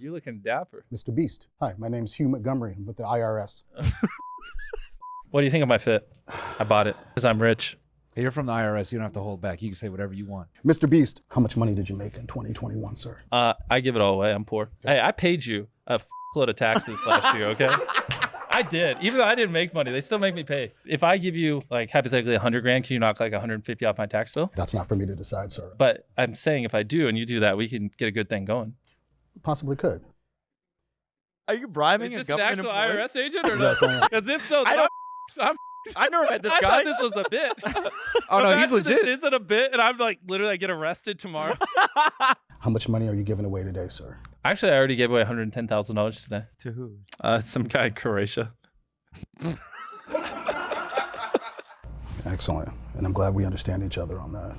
You looking dapper. Mr. Beast. Hi, my name's Hugh Montgomery. I'm with the IRS. What do you think of my fit? I bought it because I'm rich. Hey, You're from the IRS. You don't have to hold back. You can say whatever you want. Mr. Beast, how much money did you make in 2021, sir? Uh, I give it all away. I'm poor. Hey, I paid you a load of taxes last year. Okay. I did. Even though I didn't make money, they still make me pay. If I give you like hypothetically 100 grand, can you knock like 150 off my tax bill? That's not for me to decide, sir. But I'm saying if I do and you do that, we can get a good thing going. Possibly could. Are you bribing Is a this an government actual employee? IRS agent or Yes, not? I am. Because if so, I don't- I'm, I'm, I never met this I guy. thought this was a bit. Oh no, he's Imagine legit. This isn't a bit, and I'm like literally I get arrested tomorrow. How much money are you giving away today, sir? Actually, I already gave away $110,000 today. to who? Uh, some guy in Croatia. Excellent. And I'm glad we understand each other on that.